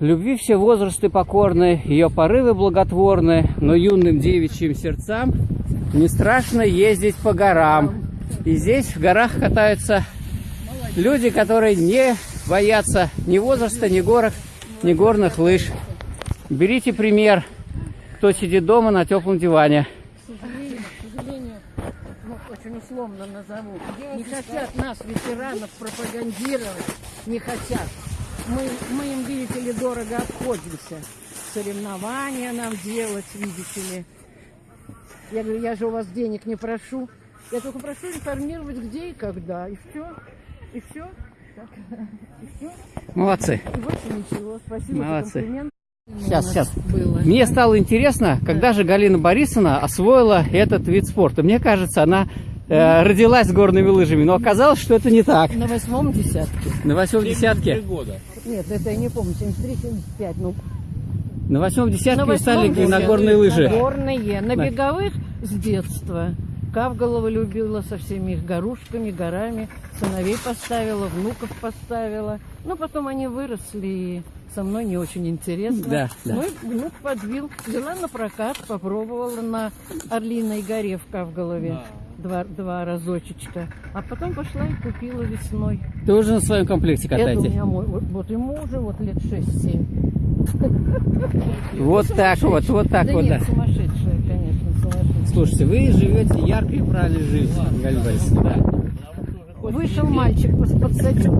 Любви все возрасты покорны, ее порывы благотворны, но юным девичьим сердцам не страшно ездить по горам. И здесь в горах катаются люди, которые не боятся ни возраста, ни горок, ни горных лыж. Берите пример, кто сидит дома на теплом диване. К сожалению, к сожалению, ну, очень условно назову, не хотят нас, ветеранов, пропагандировать, не хотят. Мы, мы им, видите ли, дорого обходимся. Соревнования нам делать, видите ли. Я говорю, я же у вас денег не прошу. Я только прошу информировать, где и когда. И все. И все. И все. Молодцы. И больше ничего. Спасибо Молодцы. за комплимент. Сейчас, сейчас. Было. Мне стало интересно, когда же Галина Борисовна освоила этот вид спорта. Мне кажется, она э, родилась с горными лыжами, но оказалось, что это не так. На восьмом десятке. На восьмом десятке, Нет, это я не помню, 73-75. Ну, на восьмом десятке На стали восьмом на десятке. горные лыжи. На горные. На На- беговых с детства. Кавголова любила со всеми их горушками, горами. Сыновей поставила, внуков поставила. Ну, потом они выросли, и со мной не очень интересно. Да, да. Мой внук подбил, взяла на прокат, попробовала на Орлиной горе в Кавголове. Два, два разочечка. А потом пошла и купила весной. Ты уже на своем комплекте Это у катаете. меня мой, вот, вот ему уже вот лет 6-7. Вот так вот, вот так да вот, нет, да. сумасшедшая, конечно, сумасшедшая. Слушайте, вы живете яркой и правильной жизнью, Галина Борисовна. Вышел мальчик, подсадил.